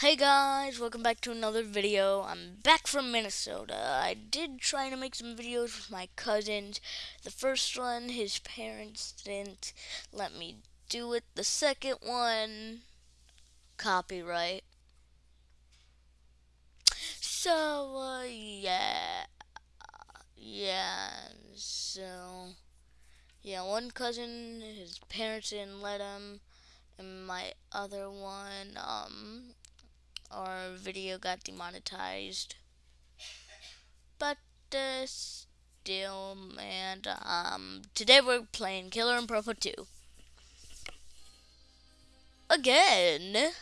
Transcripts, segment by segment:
Hey guys, welcome back to another video. I'm back from Minnesota. I did try to make some videos with my cousins. The first one, his parents didn't let me do it. The second one, copyright. So, uh, yeah. Yeah, so, yeah, one cousin, his parents didn't let him. And my other one, um, our video got demonetized. But uh, still, and um, today we're playing Killer in Purple 2. Again.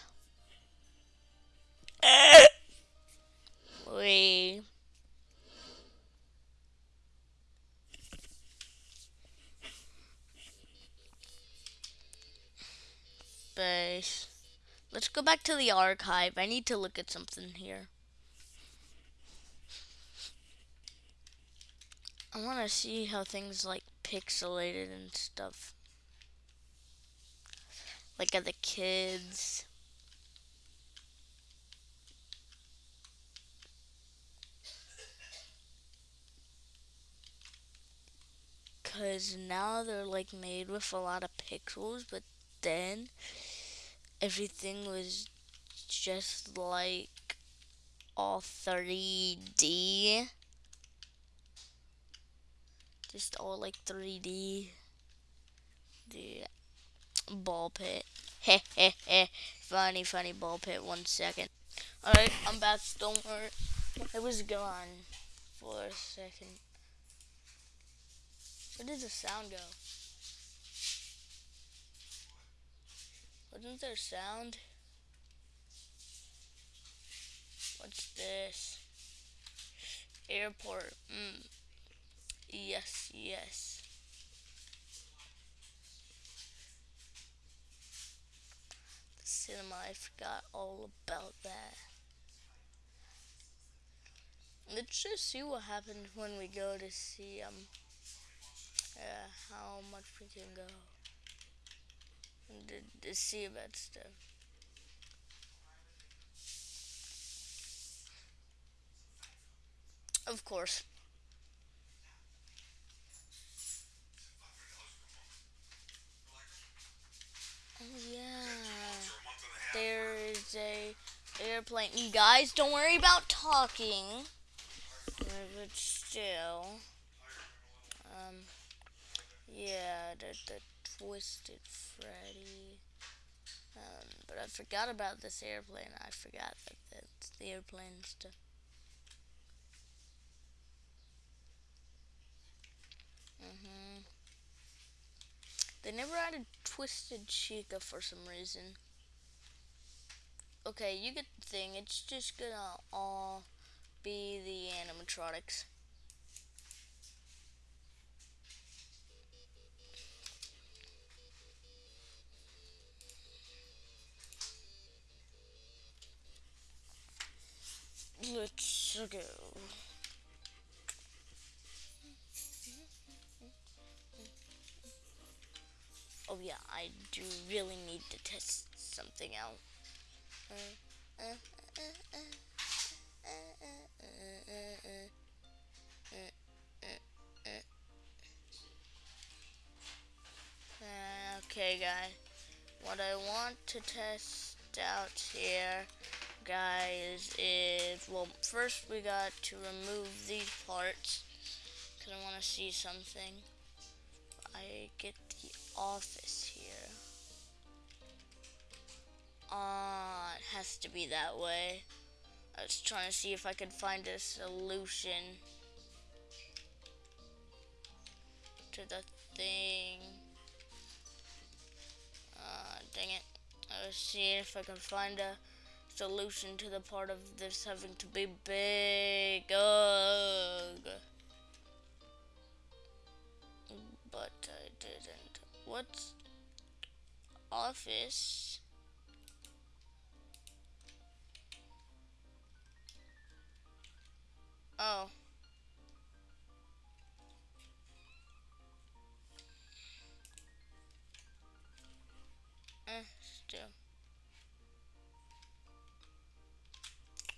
we space. Let's go back to the archive. I need to look at something here. I want to see how things like pixelated and stuff. Like at the kids. Cause now they're like made with a lot of pixels, but then everything was just like all 3D. Just all like 3D. The ball pit. Heh heh heh. Funny, funny ball pit. One second. Alright, I'm back. Don't worry. I was gone for a second. Where did the sound go? Wasn't there sound? What's this? Airport. Mm. Yes, yes. The cinema, I forgot all about that. Let's just see what happens when we go to see um uh, how much we can go to, to see about stuff. Of course. Oh yeah. There is a airplane. You guys, don't worry about talking. But still. Um yeah, the, the Twisted Freddy. Um, but I forgot about this airplane. I forgot that that's the airplane stuff. Mhm. They never added Twisted Chica for some reason. Okay, you get the thing. It's just gonna all be the animatronics. Let's go. Oh yeah, I do really need to test something out. Okay, guys. What I want to test out here guys is, well, first we got to remove these parts because I want to see something. I get the office here. Ah, uh, it has to be that way. I was trying to see if I could find a solution to the thing. Uh, dang it. I was seeing if I can find a solution to the part of this having to be big. Ugh. But I didn't. What's office? Oh.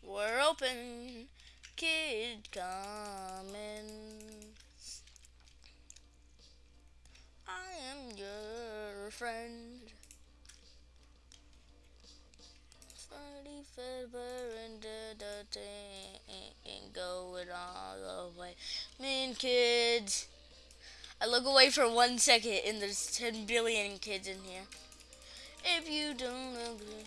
We're open. Kid coming. I am your friend. Freddy Fazbear and the thing going all the way. Mean kids. I look away for one second and there's 10 billion kids in here. If you don't agree.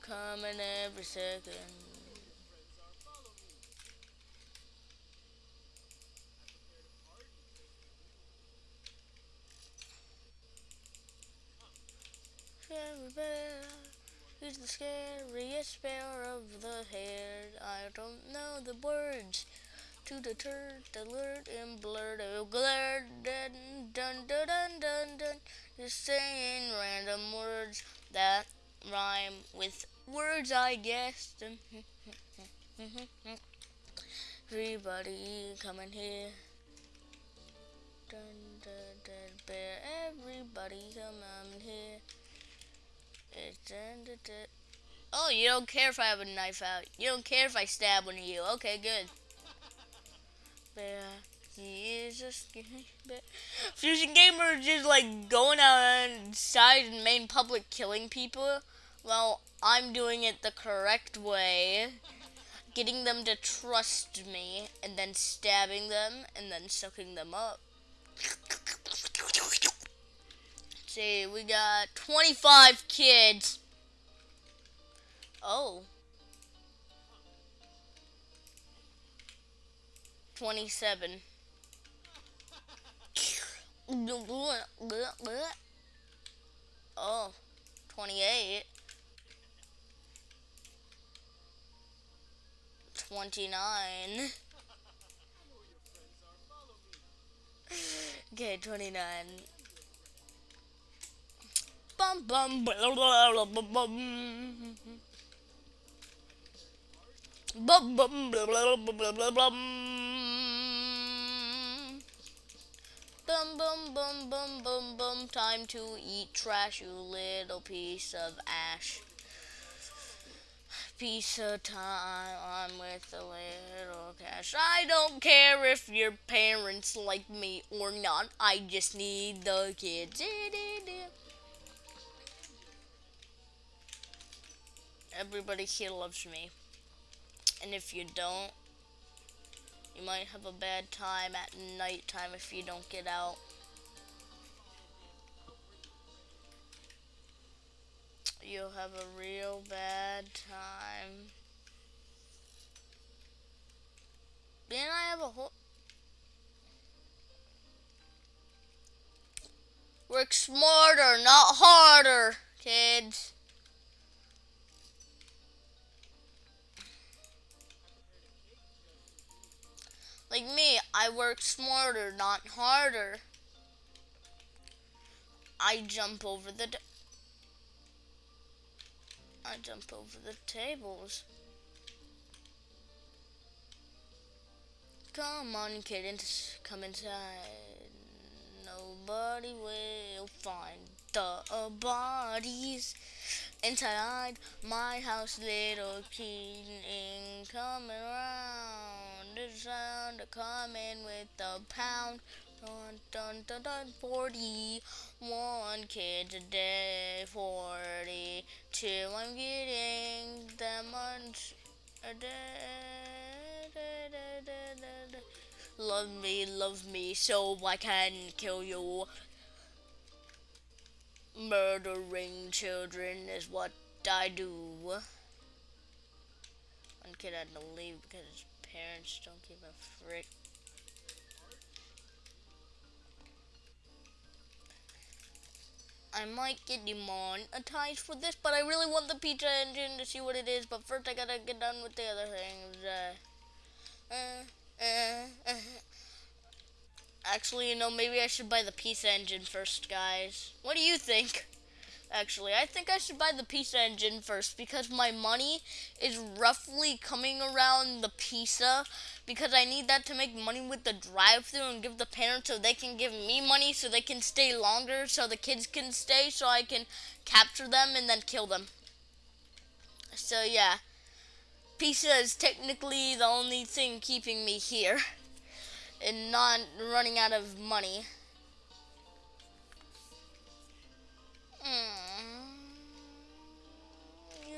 Coming every second. Fairy bear, who's the scariest bear of the hair? I don't know the words to the turd, alert and blurred, oh glare, dun dun dun dun dun dun. Just saying random words that rhyme with words, I guess. Everybody coming here. Dun, dun, dun, bear. Everybody come on here. Oh, you don't care if I have a knife out. You don't care if I stab one of you. Okay, good. Fusion Gamer just like going outside and main public killing people. Well, I'm doing it the correct way. Getting them to trust me and then stabbing them and then sucking them up. See, we got 25 kids. Oh. 27. Oh, 28. 29. okay, 29. Bum bum bum. Bum bum blah, Bum bum bum bum bum bum time to eat trash you little piece of ash piece of time I'm with a little cash I don't care if your parents like me or not I just need the kids everybody here loves me and if you don't you might have a bad time at night time if you don't get out. You'll have a real bad time. Then I have a whole... Work smarter, not harder, kids. Like me, I work smarter, not harder. I jump over the... I jump over the tables. Come on, kid, come inside. Nobody will find the bodies inside my house. Little king coming around. The sound coming with the pound. Dun dun dun dun. Forty one kids a day. Forty two. I'm getting them much a day. Da, da, da, love me, love me, so I can kill you. Murdering children is what I do. One kid had to leave because parents don't give a frick. I might get demonetized for this, but I really want the pizza engine to see what it is. But first, I gotta get done with the other things. Uh, uh. Actually, you know, maybe I should buy the pizza engine first, guys. What do you think? Actually, I think I should buy the pizza engine first because my money is roughly coming around the pizza because I need that to make money with the drive-through and give the parents so they can give me money so they can stay longer so the kids can stay so I can capture them and then kill them. So yeah, pizza is technically the only thing keeping me here and not running out of money. Mm, you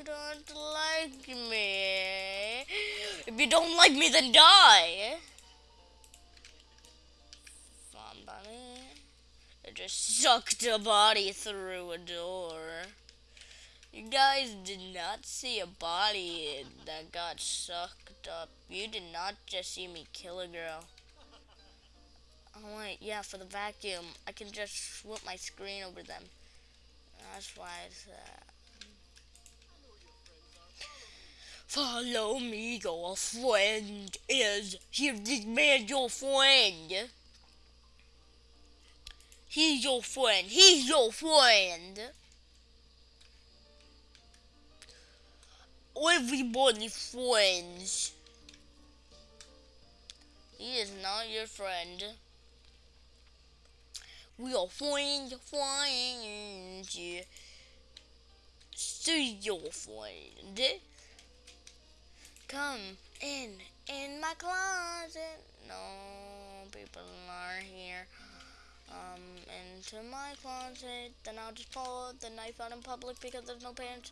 don't like me. If you don't like me, then die. Somebody. It just sucked a body through a door. You guys did not see a body that got sucked up. You did not just see me kill a girl. Oh wait, yeah, for the vacuum. I can just swoop my screen over them. That's why it's that. Follow me, your friend is here. This man, your friend. He's your friend. He's your friend. Everybody friends. He is not your friend. We are friends, friends. See your friend. Come in, in my closet. No, people are here. Um, into my closet. Then I'll just pull the knife out in public because there's no pants.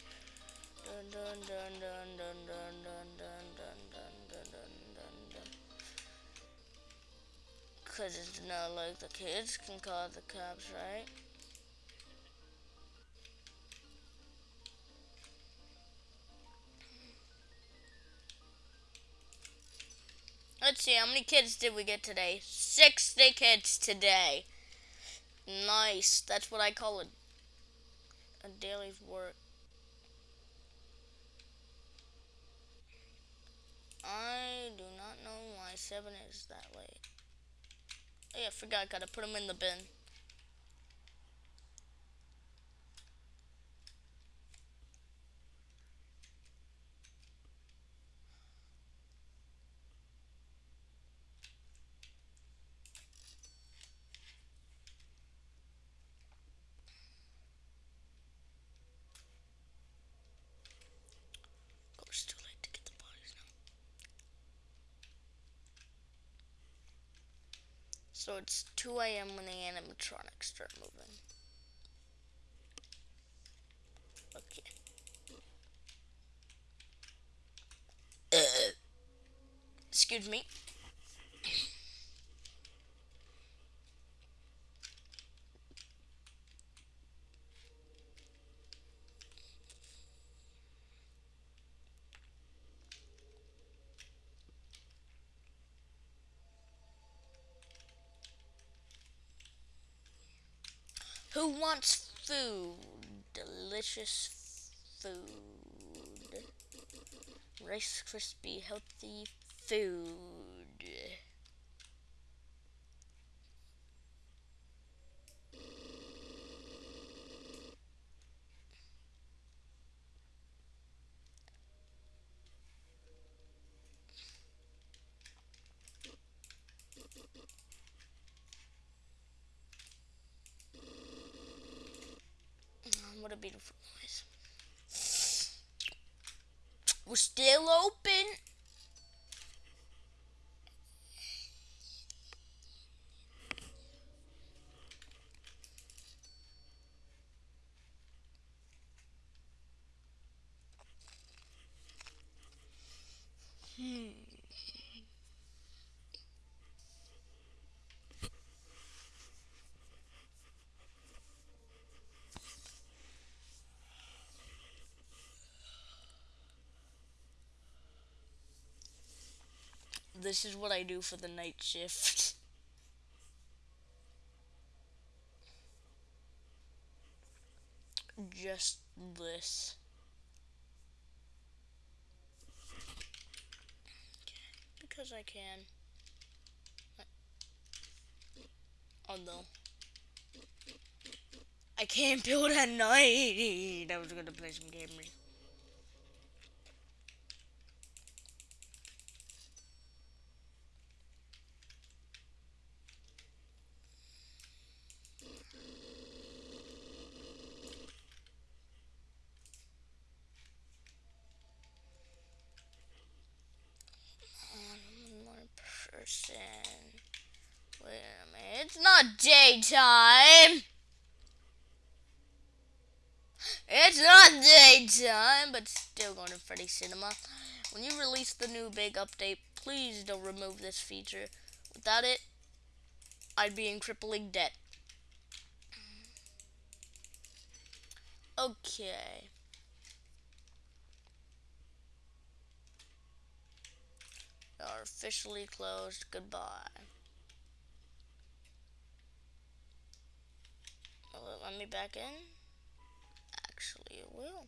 Dun dun dun dun dun dun dun dun dun dun dun dun dun. Cause it's not like the kids can call the cops, right? Let's see, how many kids did we get today? 60 kids today. Nice. That's what I call a, a daily work. I do not know why 7 is that late. Oh yeah, I forgot, I gotta put them in the bin. Of course, too late to get the bodies now. So it's 2 a.m. when the animatronics start moving. Okay. Excuse me. Who wants food? Delicious food. Rice Krispie healthy food. Mm, What a beautiful noise. We're still open. Hmm. This is what I do for the night shift. Just this. Because I can. Oh no. I I can't build at night. I was gonna play some gamers. One more person. Wait a minute. It's not daytime. It's not daytime, but still going to Freddy Cinema. When you release the new big update, please don't remove this feature. Without it, I'd be in crippling debt. Okay. are officially closed. Goodbye. Will it let me back in? Actually, it will.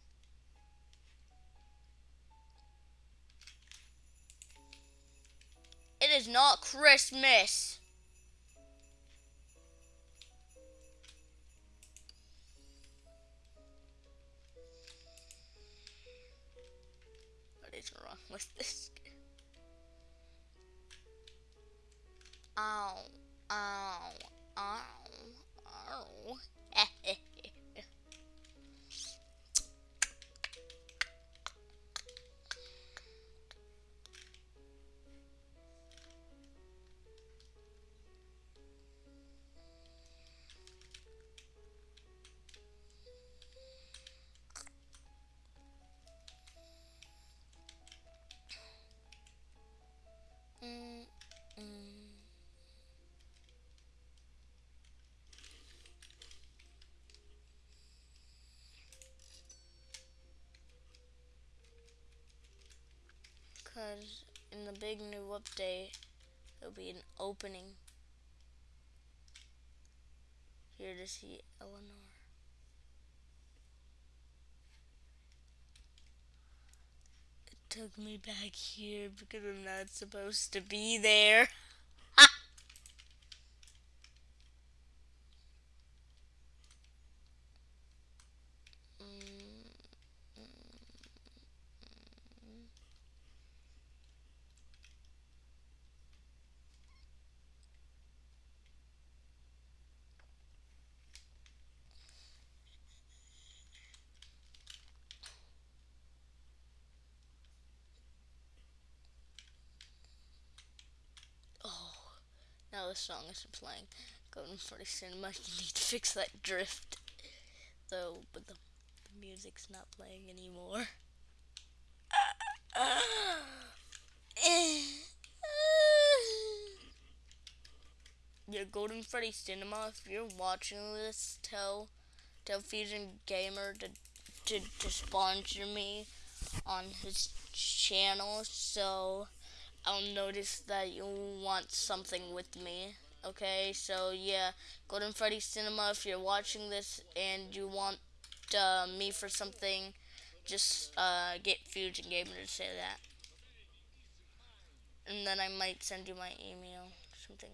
It is not Christmas. What is wrong with this? Ow, ow, ow, ow. Mm, mm. Because in the big new update, there'll be an opening here to see Eleanor. It took me back here because I'm not supposed to be there. Now the song isn't playing. Golden Freddy cinema, you need to fix that drift. Though, but the, the music's not playing anymore. yeah, Golden Freddy Cinema, if you're watching this, tell tell Fusion Gamer to to, to sponsor me on his channel so I'll notice that you want something with me. Okay, so yeah, Golden Freddy Cinema, if you're watching this and you want uh, me for something, just uh, get Fusion Gamer to say that. And then I might send you my email, something.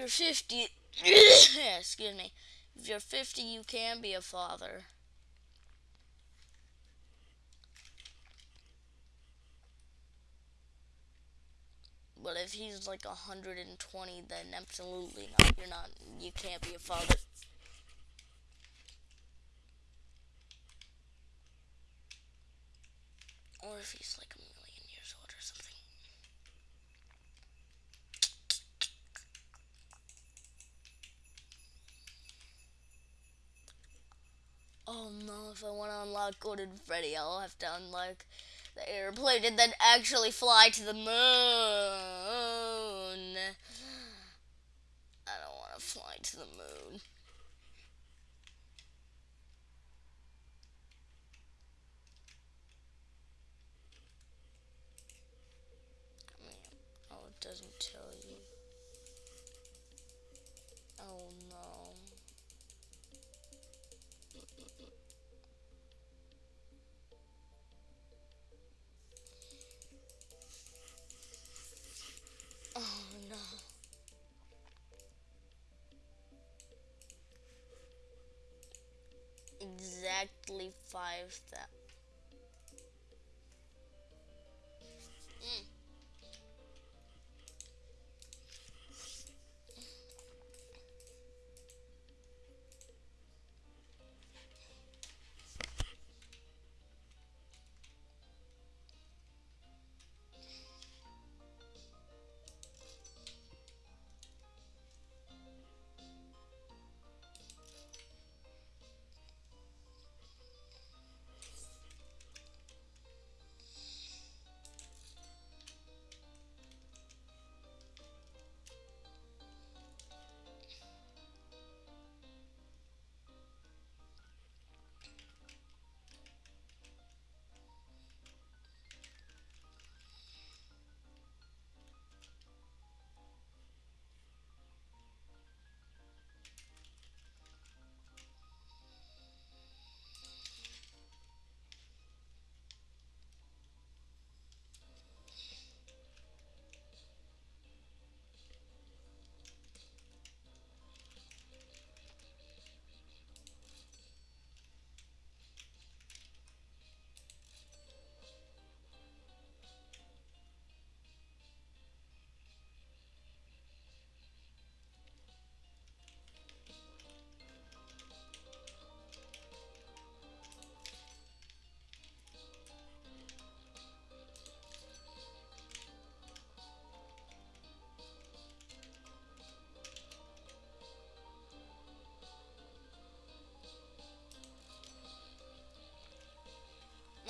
You're 50, excuse me, if you're 50, you can be a father. But if he's like 120, then absolutely not. You're not, you can't be a father. Or if he's like oh no, if I want to unlock Golden Freddy, I'll have to unlock the airplane and then actually fly to the moon. I don't want to fly to the moon. I mean, oh, it doesn't tell. Exactly five thousand.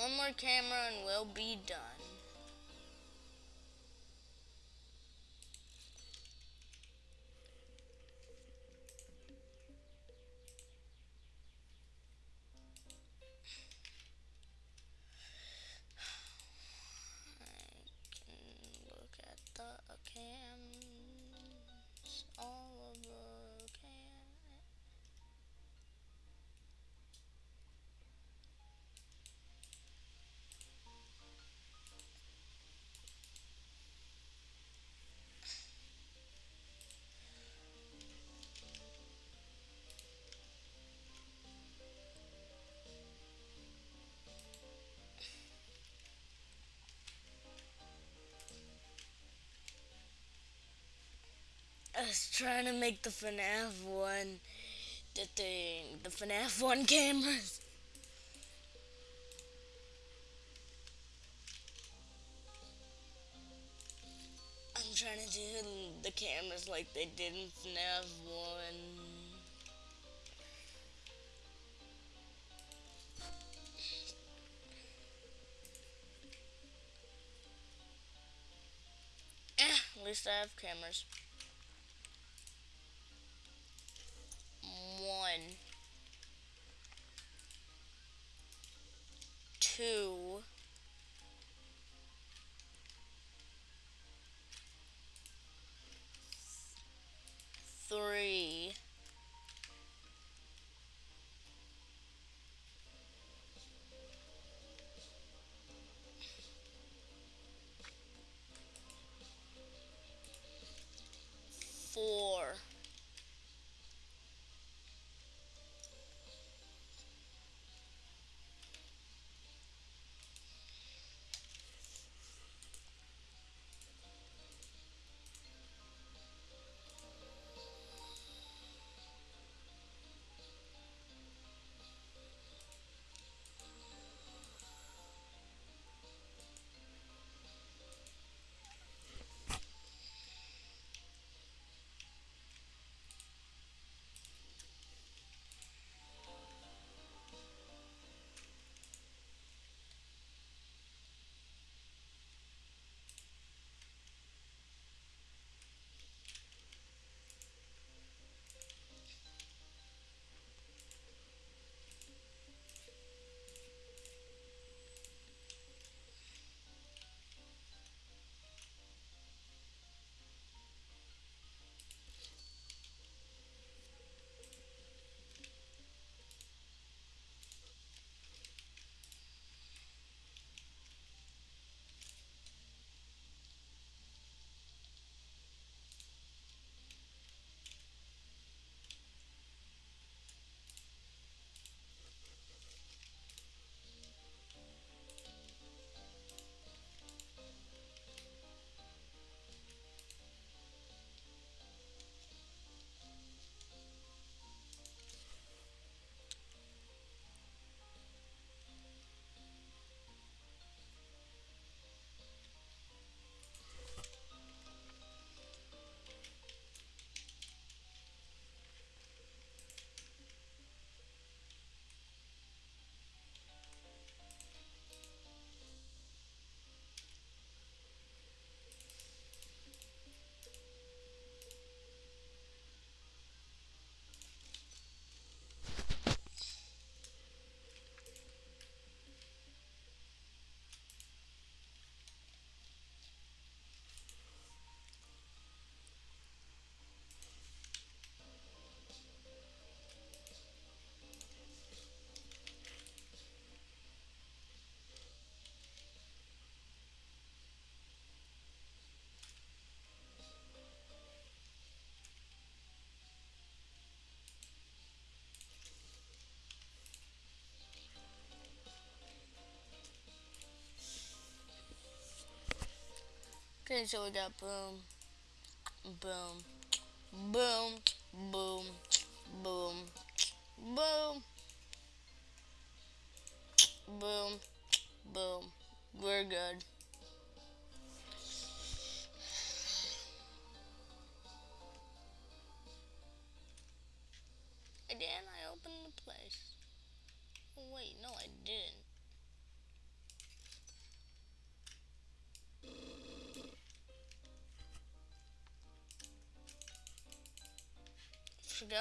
One more camera and we'll be done. Was trying to make the FNAF one, the thing, the FNAF one cameras. I'm trying to do the cameras like they did in FNAF one. Eh, at least I have cameras. One. Two. Okay, so we got boom, boom, boom, boom, boom, boom, boom, boom. We're good.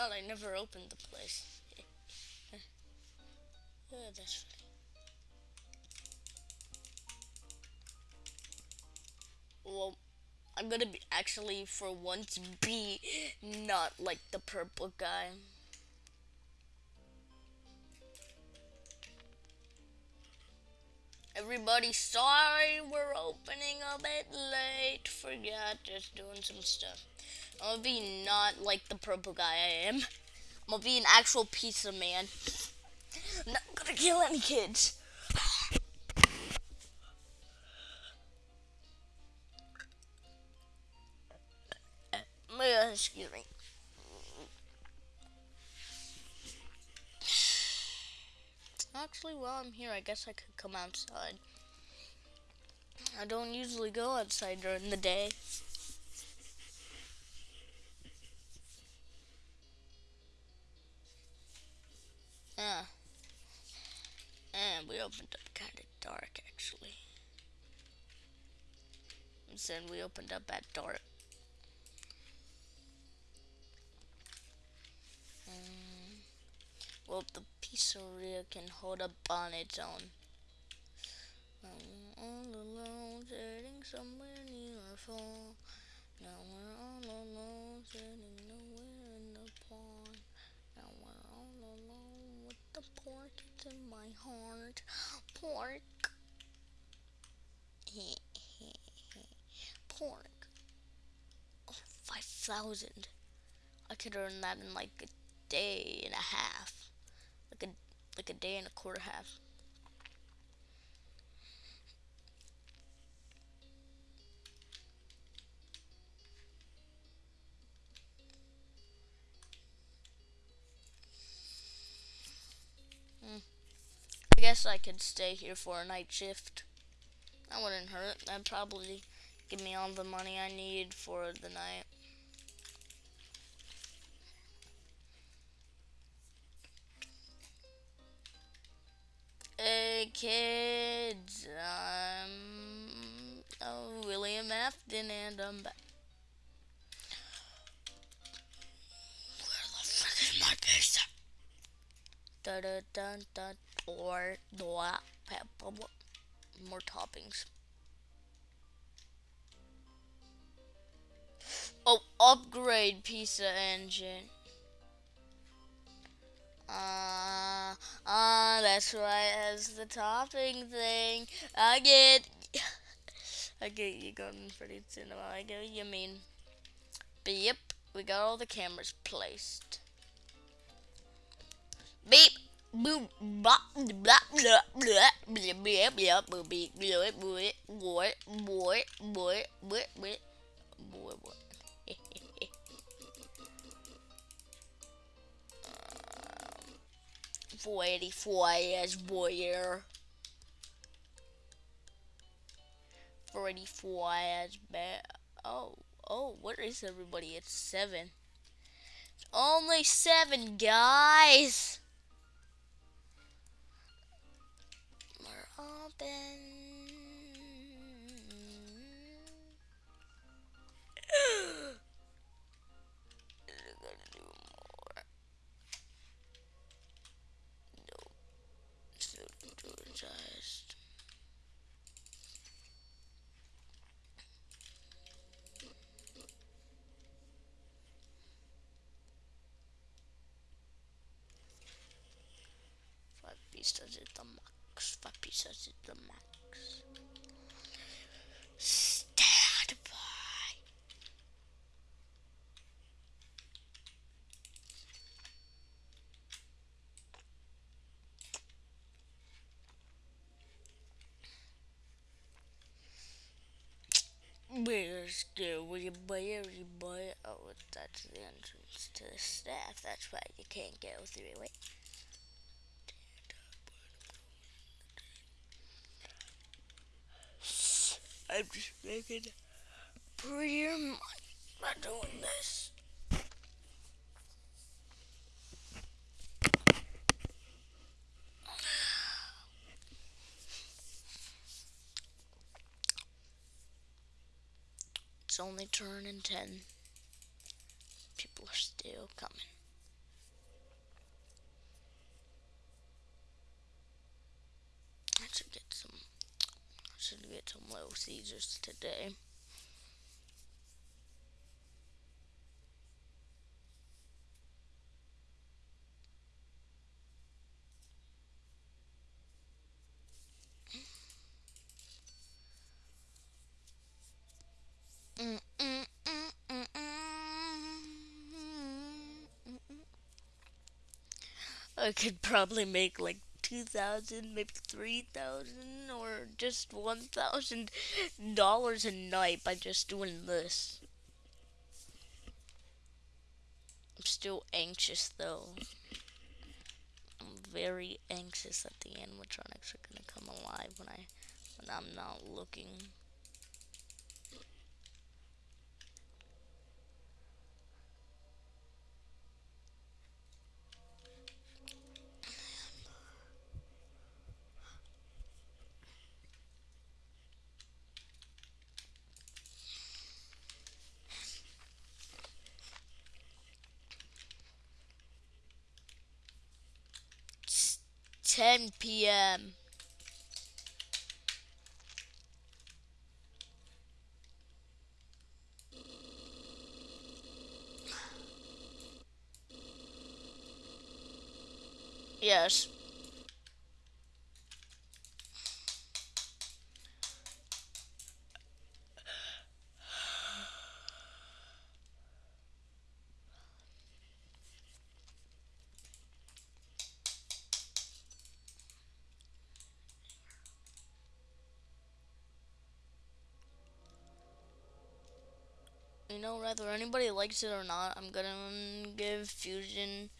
Forgot I never opened the place. oh, that's funny. Well, I'm gonna be actually for once be not like the purple guy. Everybody, sorry we're opening a bit late. Forgot, just doing some stuff. I'm gonna be not like the purple guy I am. I'm gonna be an actual pizza man. I'm not gonna kill any kids. Uh, excuse me. Actually, while I'm here, I guess I could come outside. I don't usually go outside during the day. Yeah. And we opened up kind of dark, actually. And then we opened up at dark. Mm. Well, the pizzeria can hold up on its own. I'm all alone, sitting somewhere near a fall. Now we're all alone, sitting nowhere in the pond. Now we're all alone with the pork, it's in my heart. Pork. pork. Oh, 5,000. I could earn that in like a day and a half like a day and a quarter half. Hmm. I guess I could stay here for a night shift. That wouldn't hurt. That'd probably give me all the money I need for the night. Kids, I'm oh, William Afton and I'm back. Where the frick is my pizza? Da da da da or more toppings. Oh, upgrade pizza engine. Ah, uh, ah, uh, that's right, as the topping thing. I get, I get you going pretty soon. I get you mean. But yep, we got all the cameras placed. Beep, boop, bop, blah, blah, blah, blah, blah, blah, blah, beep, blah, boy, boy, boy, boy, boy, boy, boy, boy. 44 years, boy. 44 years, but Oh, oh, what is everybody? It's 7. It's only 7, guys! We're open. pizzas at the max. Five pizzas at the max. Stand by. Where's go? Where you buy you buy? Oh, that's the entrance to the staff. That's why you can't go through it. I'm just making prettier money by doing this. It's only turning 10. People are still coming. I should get some I should get some Little Caesars today. I could probably make like 2000 maybe 3000 or just $1000 a night by just doing this. I'm still anxious though. I'm very anxious that the animatronics are gonna come alive when I when I'm not looking 10 p.m. Yes. Whether anybody likes it or not, I'm gonna give Fusion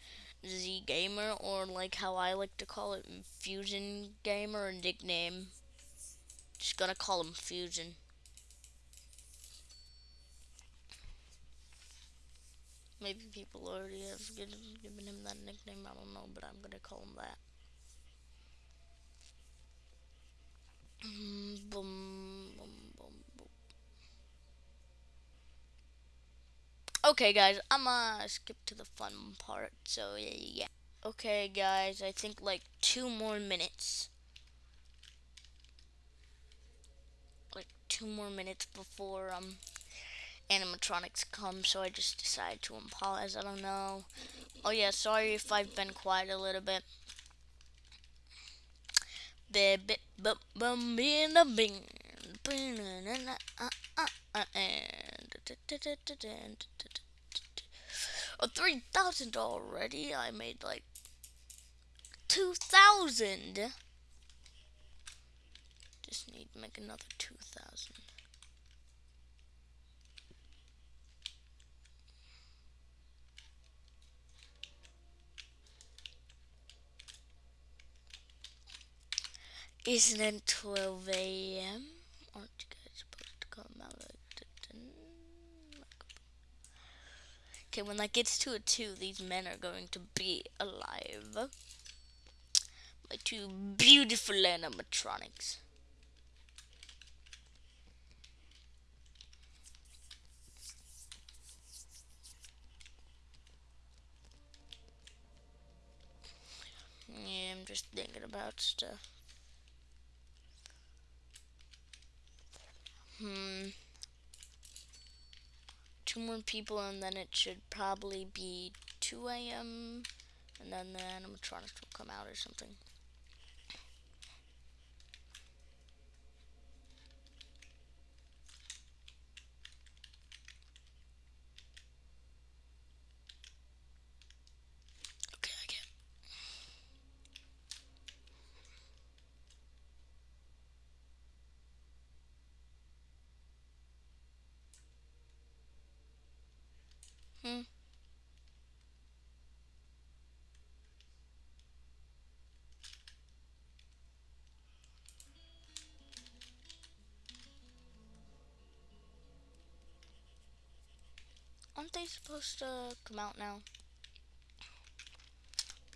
Z Gamer, or like how I like to call it, Fusion Gamer, a nickname. Just gonna call him Fusion. Maybe people already have given him that nickname, I don't know, but I'm gonna call him that. Mm, boom, boom. Okay, guys, I'm gonna skip to the fun part. So, yeah. Okay, guys, I think like two more minutes. Like two more minutes before um animatronics come, so I just decided to pause. I don't know. Oh yeah, sorry if I've been quiet a little bit. Bum bum in a bing. Oh, 3,000 already. I made like 2,000. Just need to make another 2,000. Isn't it 12 a.m.? Aren't you guys supposed to come out at 10? Okay, when that gets to a 2, these men are going to be alive. My two beautiful animatronics. Yeah, I'm just thinking about stuff. Hmm two more people and then it should probably be 2 a.m. and then the animatronics will come out or something. Aren't they supposed to come out now?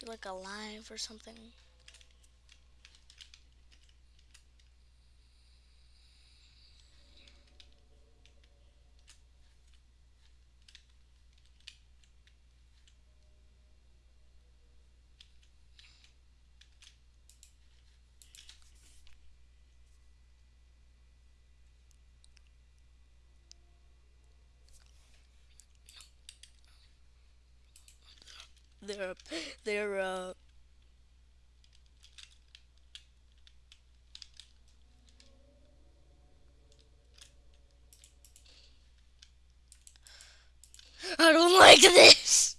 Be like alive or something? They're they're uh I don't like this.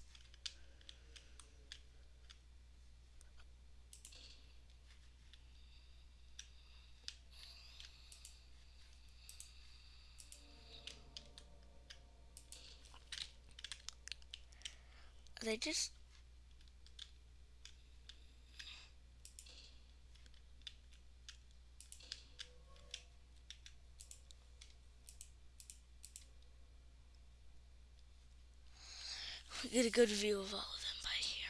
They just Get a good view of all of them by here.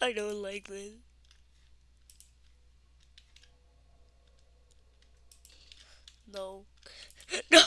I don't like this. No. No.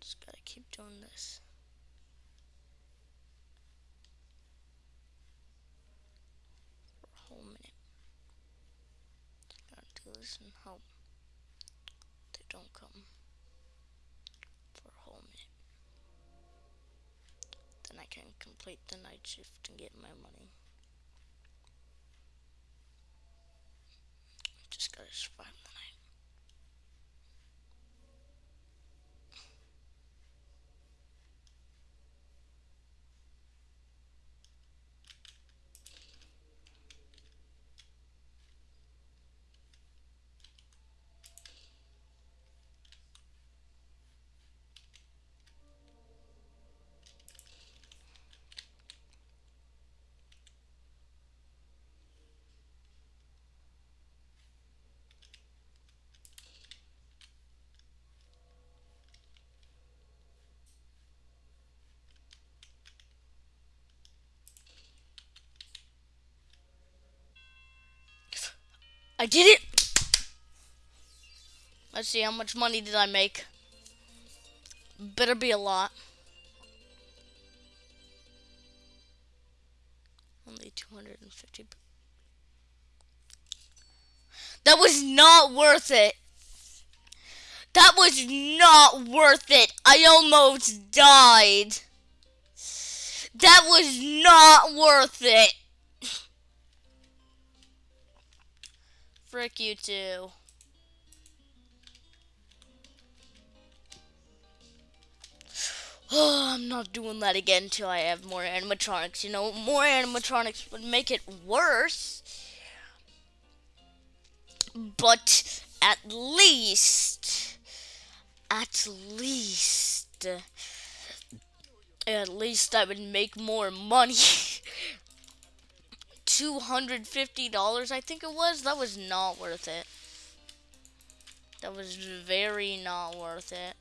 Just doing this. For a whole minute. Gotta do this and hope they don't come for a whole minute. Then I can complete the night shift and get my money. Just gotta survive the night. I did it! Let's see, how much money did I make? Better be a lot. Only 250. That was not worth it. That was not worth it. I almost died. That was not worth it. Frick you too. Oh, I'm not doing that again until I have more animatronics. You know, more animatronics would make it worse. But at least, at least, at least I would make more money. $250, I think it was. That was not worth it. That was very not worth it.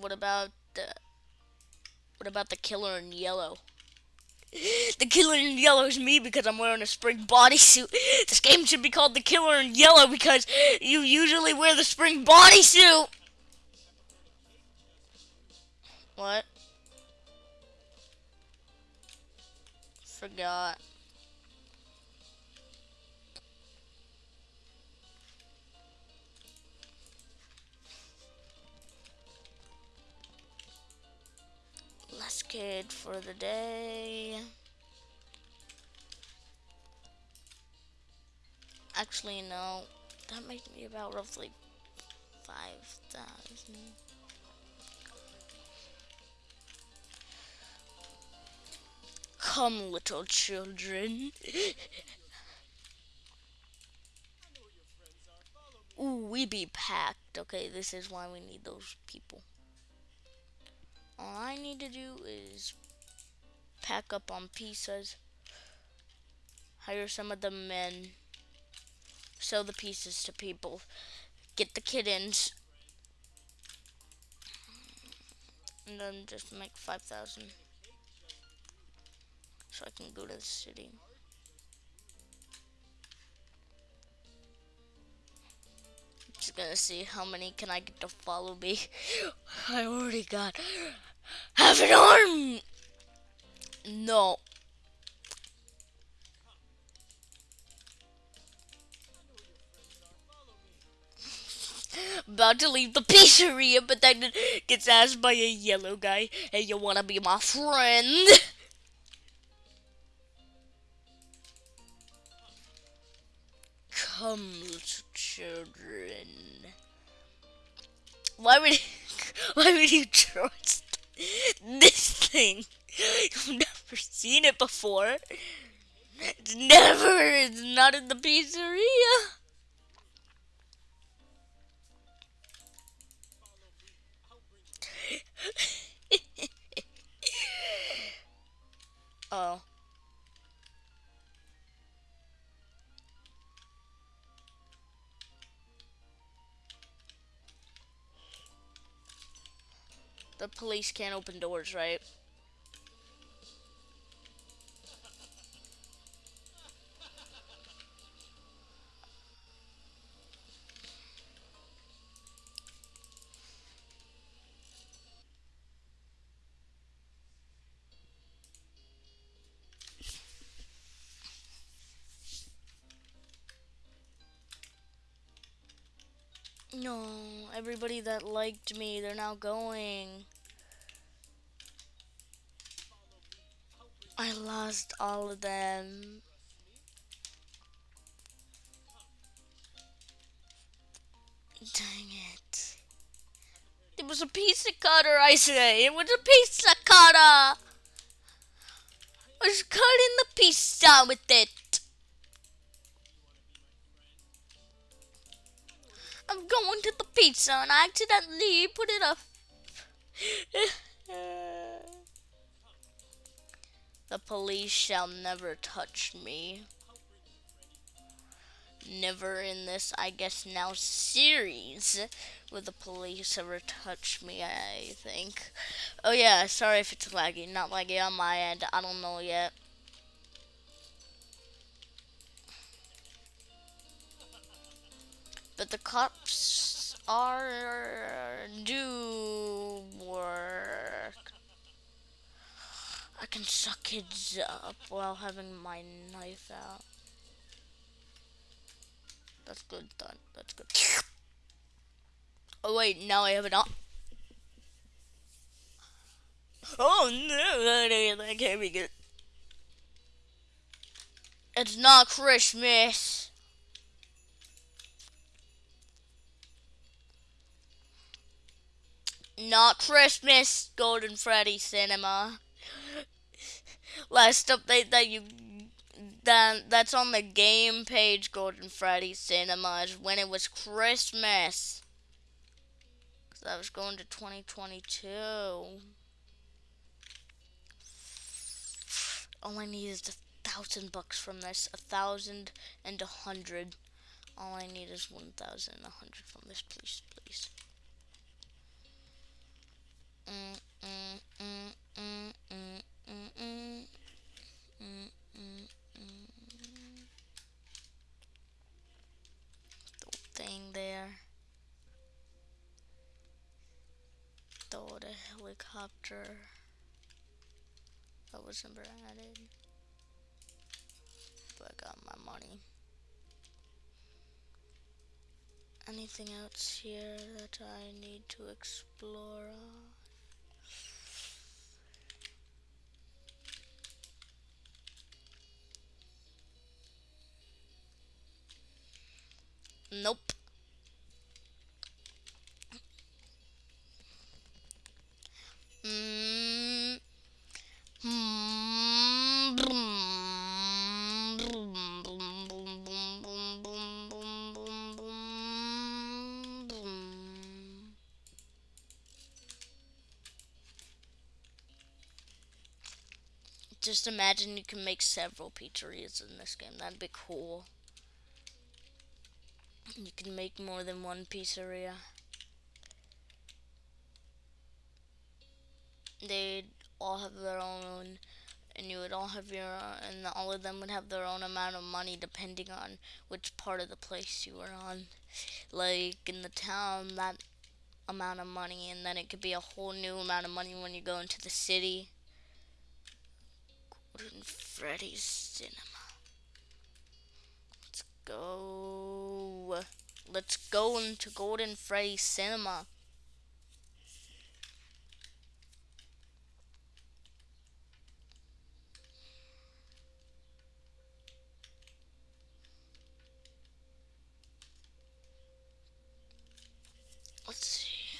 What about the what about the killer in yellow? The killer in yellow is me because I'm wearing a spring bodysuit. This game should be called the killer in yellow because you usually wear the spring bodysuit. What? Forgot. Kid for the day. Actually, no. That makes me about roughly 5,000. Come, little children. Ooh, we be packed. Okay, this is why we need those people. All I need to do is pack up on pizzas, hire some of the men, sell the pieces to people, get the kittens, and then just make 5,000 so I can go to the city. Just gonna see how many can I get to follow me. I already got half an arm. No. About to leave the pizzeria, but then gets asked by a yellow guy, "Hey, you wanna be my friend?" Come, little children. Why would why would you trust this thing? You've never seen it before. It's never. It's not in the pizzeria. oh. The police can't open doors, right? No, everybody that liked me, they're now going. I lost all of them. Dang it. It was a pizza cutter, I say. It was a pizza cutter. I was cutting the pizza with it. Going to the pizza and I accidentally put it up. The police shall never touch me. Never in this, I guess now, series will the police ever touch me, I think. Oh yeah, sorry if it's laggy. Not laggy on my end. I don't know yet. But the cops are do work. I can suck kids up while having my knife out. That's good, done. That's good. Oh wait, now I have it on. Oh no, that can't be good. It's not Christmas. Not Christmas, Golden Freddy Cinema last update that you that that's on the game page Golden Freddy Cinemas when it was Christmas. Cause I was going to 2022. All I need is a thousand bucks from this. A thousand and a hundred. All I need is one thousand and a hundred from this, please, please. Thing there. Throw the helicopter. That was never added. But I got my money. Anything else here that I need to explore? Boom. Just imagine you can make several pizzerias in this game. That'd be cool. You can make more than one pizzeria. They'd all have their own, and you would all have your, own and all of them would have their own amount of money depending on which part of the place you were on. Like in the town, that amount of money, and then it could be a whole new amount of money when you go into the city. Golden Freddy's Cinema. Go. Let's go into Golden Freddy Cinema. Let's see.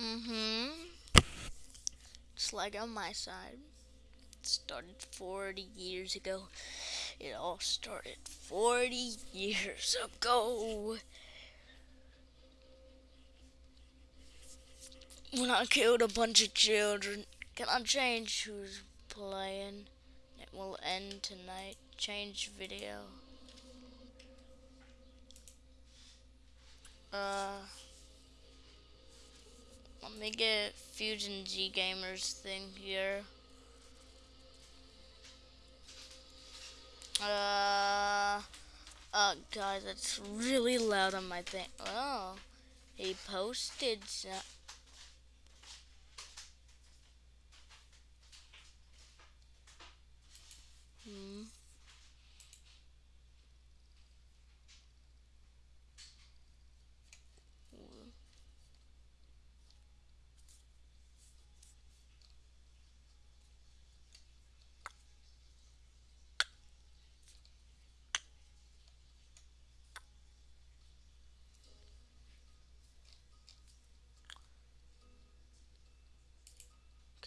Mm-hmm. Just like on my side. It started 40 years ago. It all started 40 years ago. When I killed a bunch of children. Can I change who's playing? It will end tonight. Change video. Uh... Let me get Fusion G Gamers thing here. Uh, uh, guys, it's really loud on my thing. Oh, he posted some. Hmm.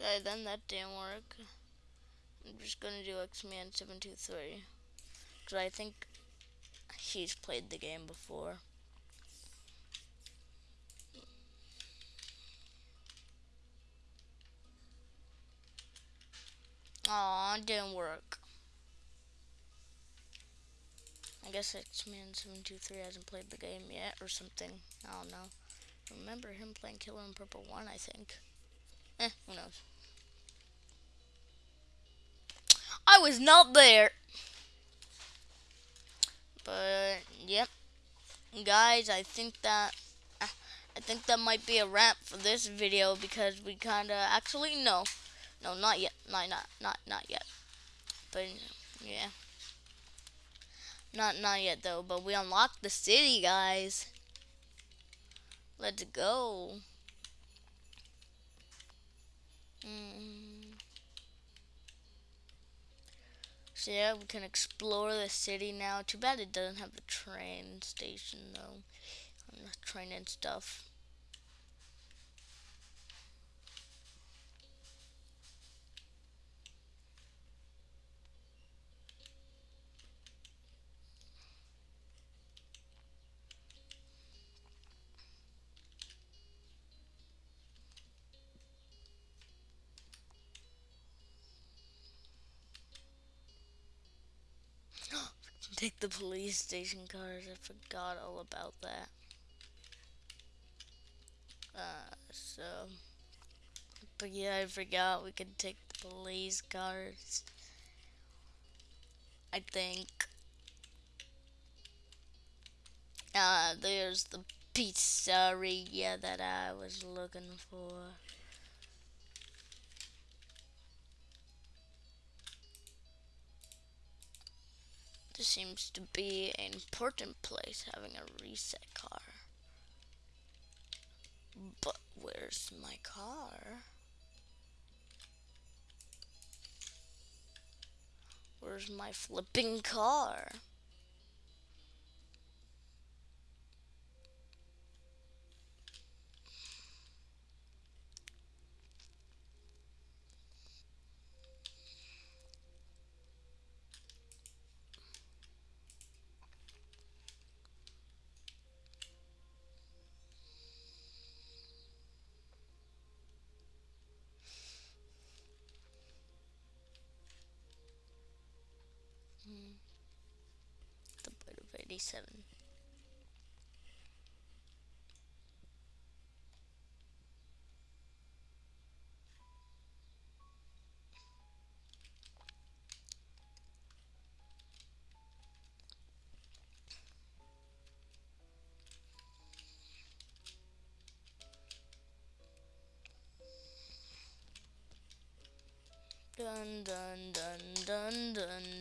Okay, then that didn't work. I'm just gonna do X-Man723. Because I think he's played the game before. Aw, it didn't work. I guess X-Man723 hasn't played the game yet or something. I don't know. I remember him playing Killer in Purple 1, I think. Eh, who knows. I was not there. But, yep. Guys, I think that I think that might be a wrap for this video because we kind of actually no. No, not yet. Not not not not yet. But yeah. Not not yet though, but we unlocked the city, guys. Let's go. Mm. So yeah, we can explore the city now. Too bad it doesn't have the train station though. And the train and stuff. Take the police station cars. I forgot all about that. Uh, so, but yeah, I forgot we could take the police cars. I think. Uh, there's the pizzeria that I was looking for. This seems to be an important place having a reset car. But where's my car? Where's my flipping car? seven. Dun dun dun dun dun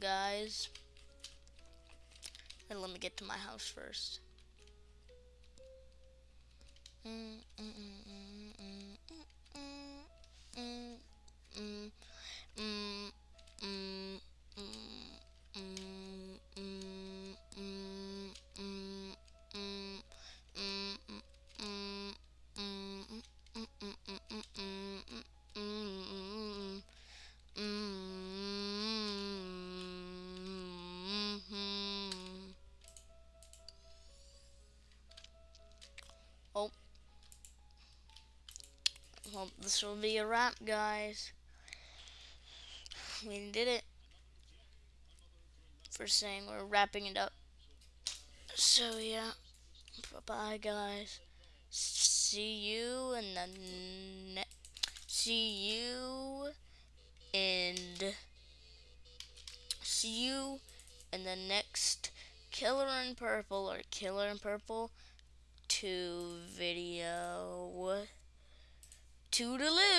Guys, and let me get to my house first. Oh. This will be a wrap, guys. We did it. For saying we're wrapping it up. So, yeah. Bye-bye, guys. See you in the ne See you and see you in the next Killer in Purple or Killer in Purple 2 video. Toodaloo!